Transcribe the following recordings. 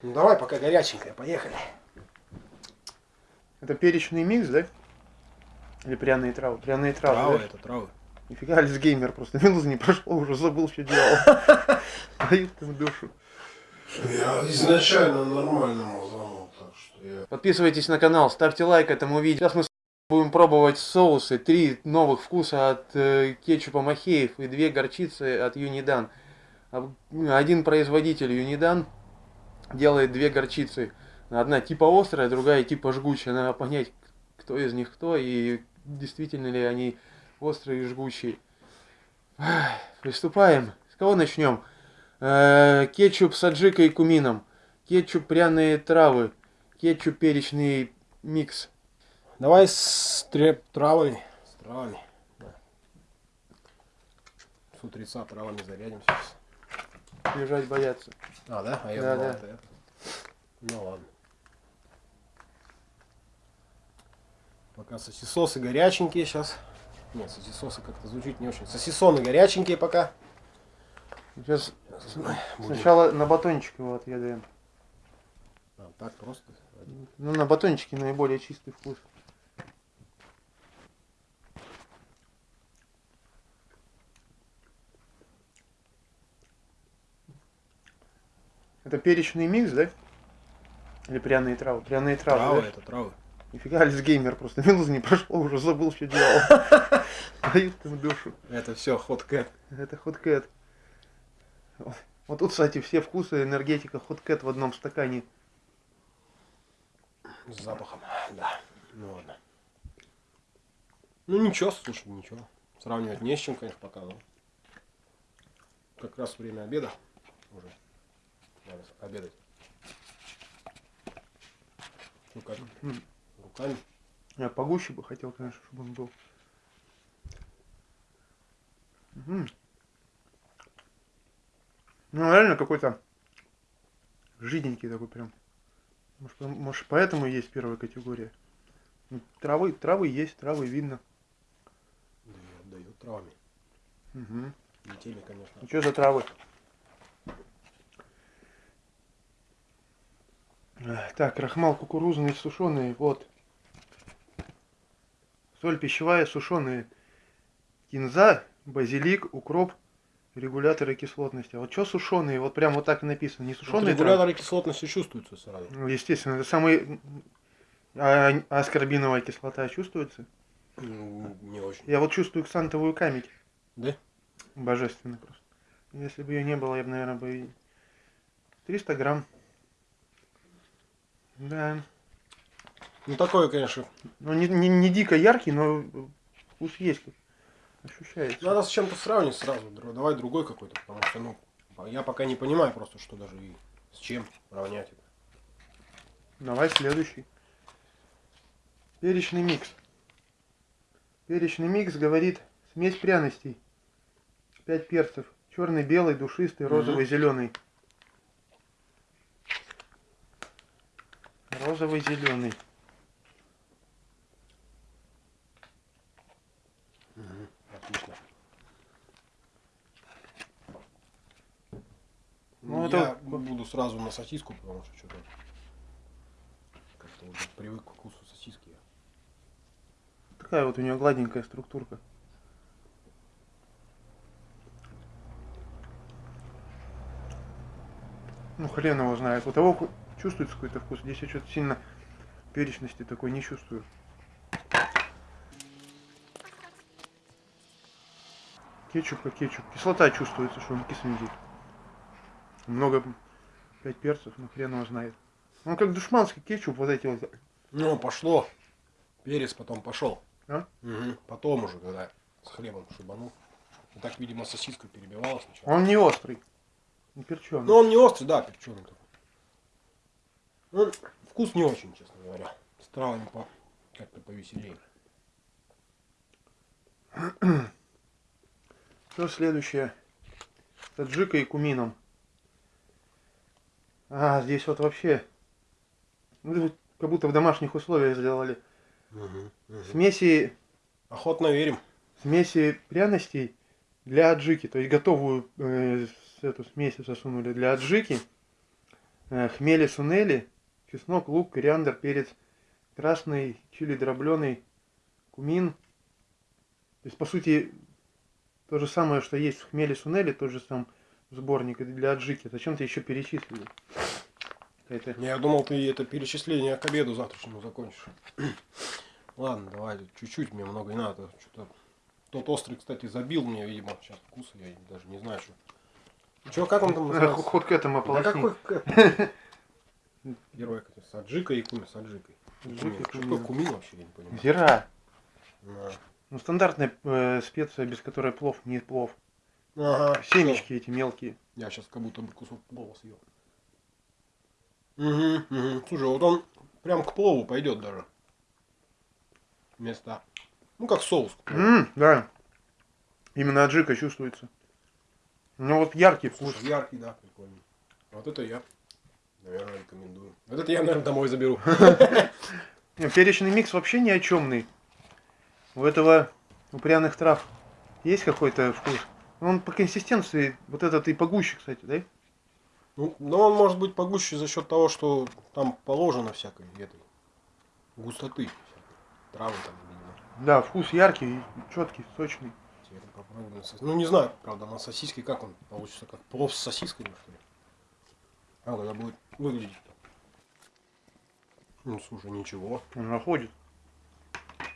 Ну давай, пока горяченькая, поехали. Это перечный микс, да? Или пряные травы? Пряные травы, Травы, да? это травы. Нифига, Альцгеймер просто. Минуты не прошло, уже забыл, что делал. Дают ему душу. Я изначально нормально мазанул, так что я... Подписывайтесь на канал, ставьте лайк этому видео. Сейчас мы будем пробовать соусы. Три новых вкуса от э, кетчупа Махеев и две горчицы от Юнидан. Один производитель Юнидан делает две горчицы. Одна типа острая, другая типа жгучая. Надо понять, кто из них кто и действительно ли они острые и жгучие. Приступаем. С кого начнем? Э, кетчуп с аджикой и кумином. Кетчуп пряные травы. Кетчуп перечный микс. Давай с треп травами. С травами. Да. С утреца травами зарядим сейчас. Бежать бояться. А, да? А я Да, думал, да. это. Ну ладно. Пока сосисосы горяченькие сейчас. Нет, сосисосы как-то звучит не очень. Сосисоны горяченькие пока. Сейчас сначала на батончик его отъедаем. А, так просто. Ну, на батончике наиболее чистый вкус. Это перечный микс, да? Или пряные травы? Пряные травы, Травы, да? это травы. Нифига, Альцгеймер просто. Минуты не прошло, уже забыл, что делал. Дают ему душу. Это все ход кэт. Это хоткэт. Вот тут, кстати, все вкусы энергетика хоткэт в одном стакане. С запахом. Да. Ну ладно. Ну ничего, слушай, ничего. Сравнивать не с чем, конечно, пока, но. Как раз время обеда уже. Надо обедать. Ну как? М. Руками. Я погуще бы хотел, конечно, чтобы он был. М. Ну, реально какой-то жиденький такой прям. Может, может, поэтому есть первая категория. Ну, Травы, травы есть, травы видно. Да и отдает травами. Угу. Не теми, конечно. Ну, что за травы? Так, крахмал кукурузный сушеный, вот. Соль пищевая, сушеные. Кинза, базилик, укроп, регуляторы кислотности. А вот что сушеные? Вот прям вот так и написано. Не Вот сушеные травы? регуляторы кислотности чувствуются сразу. Ну, естественно, это самый... А аскорбиновая кислота чувствуется? Ну, не очень. Я вот чувствую ксантовую камедь. Да? Божественно просто. Если бы ее не было, я бы, наверное, бы... и- 300 грамм. Да. Ну такое, конечно. Ну, не, не, не дико яркий, но вкус есть. Ощущается. Надо с чем-то сравнить сразу. Давай другой какой-то, потому что, ну, я пока не понимаю просто, что даже и с чем равнять это. Давай следующий. Перечный микс. Перечный микс говорит смесь пряностей. 5 перцев. Черный, белый, душистый, розовый, зеленый. Розовый, зеленый. Отлично. Ну, это я вот- буду сразу на сосиску, потому что что-то как-то уже привык к вкусу сосиски. Такая вот у нее гладенькая структурка. Ну, хрен его знает. У того чувствуется какой-то вкус. Здесь я что-то сильно перечности такой не чувствую. Кетчуп как кетчуп. Кислота чувствуется, что он кисленький. Много, пять перцев, ну хрен его знает. Он как душманский кетчуп, вот эти вот. Ну, пошло. Перец потом пошел. А? Мгм. Потом уже, когда с хлебом шибанул. И так, видимо, сосиска перебивала сначала. Он не острый. Не перченый. Ну, он не острый, да, перченый такой. Ну, вкус не очень, честно говоря. С травами по... как-то повеселее. Что следующее? Таджика и кумином. А, здесь вот вообще... ну, как будто в домашних условиях сделали. Смеси, Охотно верим. смеси пряностей для аджики. То есть готовую э, эту смесь засунули для аджики. э, хмели сунели, чеснок, лук, кориандр, перец красный, чили дробленый, кумин. То есть, по сути, то же самое, что есть в хмеле сунели, тот же сам сборник для аджики. Зачем ты еще перечислили? Какая-то Я думал, ты это перечисление к обеду завтрашнему закончишь. Ладно, давай, чуть-чуть, мне много не надо. Что-то тот острый, кстати, забил мне, видимо, сейчас вкуса, я даже не знаю, что. Че, как он там называется? Ход к этому Да ополосни. какой к- Первое, как с аджикой и куми, с аджикой. Аджика, Кумин. Что такое кумин вообще, я не понимаю. Зира. На. Ну, стандартная э, специя, без которой плов не плов. Ага, Семечки эти мелкие. Я сейчас как будто бы кусок плова съел. Угу, угу. Слушай, вот он прям к плову пойдет даже. Вместо. Ну, как соус. М, да. Именно аджика чувствуется. Ну вот яркий вкус. Слушай, яркий, да, прикольный. Вот это я, наверное, рекомендую. Вот это я, наверное, домой заберу. Перечный микс вообще ни о чемный. У этого у пряных трав есть какой-то вкус. Он по консистенции, вот этот и погуще, кстати, да? Ну, но он может быть погуще за счет того, что там положено всякой этой густоты. всякой. Травы там, видимо. Да, вкус яркий, четкий, сочный. Ну, не знаю, правда, на сосиске как он получится, как плов с сосисками, что ли. А когда будет выглядеть-то? Ну, слушай, ничего. Он находит.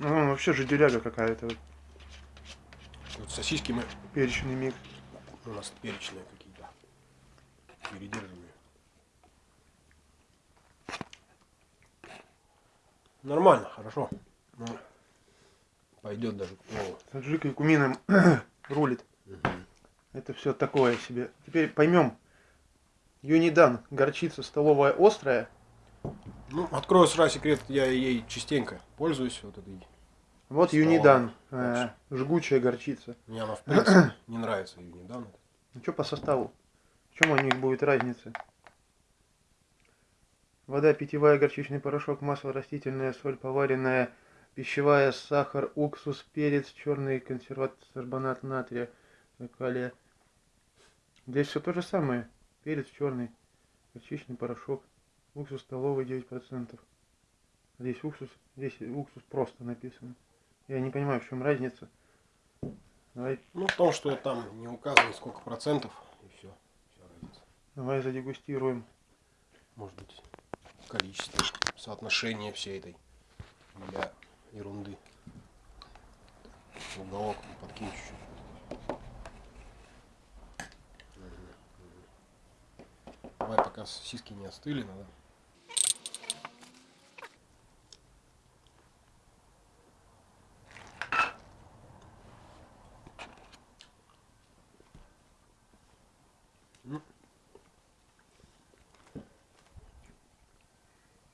Ну, вообще же деляга какая-то. вот, сосиски мы Перечный микс. у нас перечные какие-то. Передержанные. Нормально, хорошо. Ну, пойдет даже к плову. С аджикой и кумином рулит. Это все такое себе. Теперь поймем. Юнидан, горчица столовая острая. Ну, открою сразу секрет, я ей частенько пользуюсь вот этой. Вот Столовая. Юнидан, э, жгучая горчица. Мне она в принципе не нравится недавно. Ну что по составу? В чем у них будет разница? Вода питьевая, горчичный порошок, масло растительное, соль поваренная, пищевая, сахар, уксус, перец, черный консерват, сорбонат натрия, калия. Здесь все то же самое. Перец черный, горчичный порошок, уксус столовый 9%. Здесь уксус, здесь уксус просто написано. Я не понимаю, в чем разница. Давай, Ну, в том, что там не указано сколько процентов, и все. Все разница. давай задегустируем. Может быть, количество, соотношение всей этой для ерунды. Уголок подкинь чуть-чуть. Пока сосиски не остыли, надо.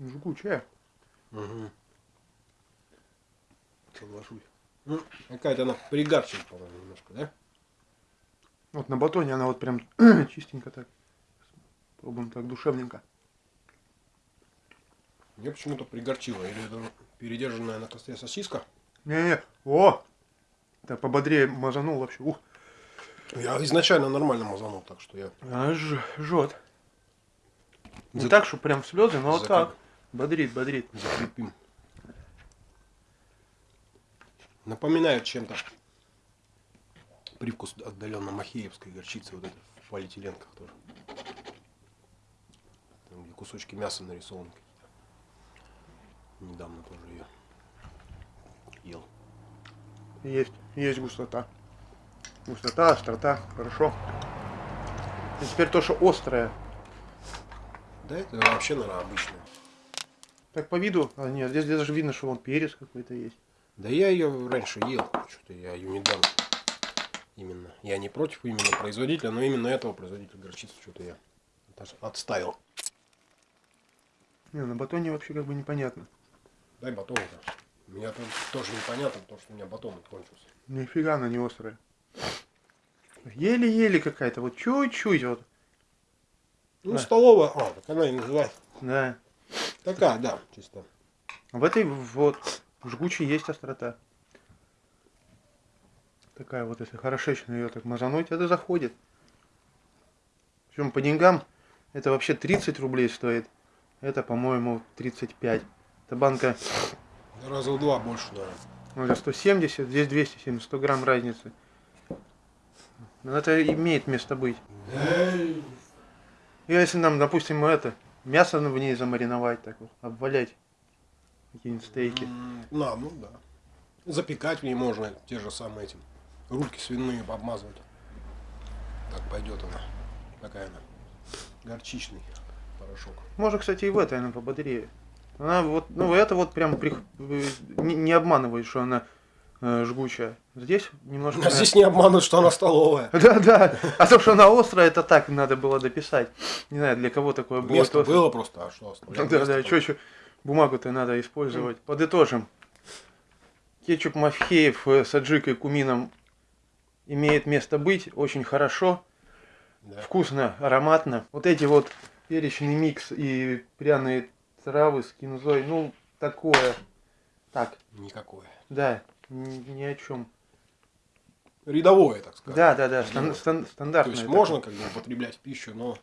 Жгучая. Угу. Соглашусь. Ну, какая-то она пригарчивает, по-моему, немножко, да? Вот на батоне она вот прям чистенько так. Пробуем так душевненько. Мне почему-то пригорчило. Или это передержанная на костре сосиска. Не-не, о! Так пободрее мазанул вообще. Ух, Я изначально нормально мазанул, так что я... аж жжет. Не За- так, что прям слезы, но вот за- так. Бодрит, бодрит. Закрепим. Напоминает чем-то привкус отдаленно махеевской горчицы, вот это в полиэтиленках тоже. Кусочки мяса нарисованы какие-то. Недавно тоже ее ел. Есть, есть густота. Густота, острота, хорошо. И теперь то, что острое. Да это вообще, наверное, обычное. Так по виду, а нет, здесь даже видно, что вон перец какой-то есть. Да я ее раньше ел, что-то я ее недавно. Именно. Я не против именно производителя, но именно этого производителя горчицы что-то я отставил. Не, на батоне вообще как бы непонятно. Дай батон-то. У меня там тоже непонятно, потому что у меня батон кончился. Нифига она не острая. Еле-еле какая-то, вот чуть-чуть вот. Ну, Да. столовая, а, так она и называется. Да. Такая, да, чисто. В этой вот жгучей есть острота. Такая вот, если хорошечно ее так мазануть, это заходит. Причем по деньгам Это вообще 30 рублей стоит. Это, по-моему, 35. Это банка Раза в два больше, наверное. ну, это 170, здесь 270, 100 грамм разницы. Но это имеет место быть. И если нам, допустим, это, мясо в ней замариновать, так вот, обвалять какие-нибудь стейки. На, ну да. Запекать в ней можно те же самые эти рульки свиные обмазывать. Так пойдет она. Такая она. Горчичный порошок. Может, кстати, и в этой она пободрее. Она вот, ну это вот прям прих- э, не, не обманывает, что она э, жгучая. Здесь немножко... А здесь не обманут, что она столовая. Да, да. А то, что она острая, это так надо было дописать. Не знаю, для кого такое было. Место острое. было просто, а что оставлять? Да, да, что еще? Бумагу-то надо использовать. Подытожим. Кетчуп Махеев э, с аджикой кумином имеет место быть. Очень хорошо. Да. Вкусно, ароматно. Вот эти вот перечный микс и пряные травы с кинзой. Ну, такое. Так, Никакое. да, ни, ни о чем. Рядовое, так сказать. Да, да, да, стан- стан- То стандартное. есть такое. можно как бы употреблять в пищу, но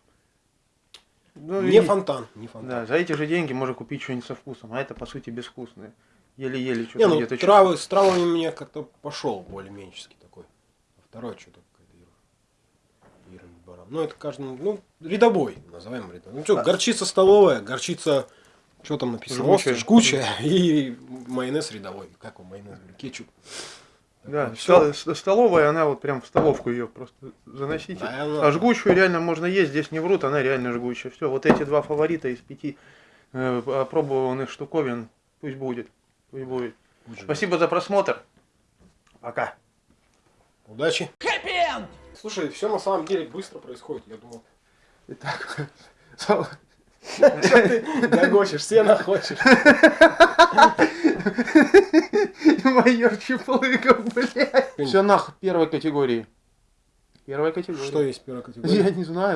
Ну, не и- фонтан. Не фонтан. Да, за эти же деньги можно купить что-нибудь со вкусом, а это по сути безвкусное. Еле-еле что-то ну где-то травы, с травами мне как-то пошел более-менее такой. А второй что-то какая-то ира- ира не баран. Ну, это каждому, ну, рядовой, назовем рядовой. Ну, что, А. горчица столовая, горчица, что там написано? Жгучая. Жгучая. И майонез рядовой. Как он, майонез, кетчуп. Да, все. ста- с- столовая, она вот прям в столовку ее просто заносите. Да, она- А жгучую реально можно есть, здесь не врут, она реально жгучая. Все, вот эти два фаворита из пяти э, опробованных штуковин, пусть будет. Пусть будет. Спасибо за просмотр. Пока. Удачи. Слушай, все на самом деле быстро происходит, я думал. Итак, Гогочешь, сено хочешь. майор Чеплыков, блядь. Все нах первой категории. Первой категории. Что есть первая категория? Я не знаю.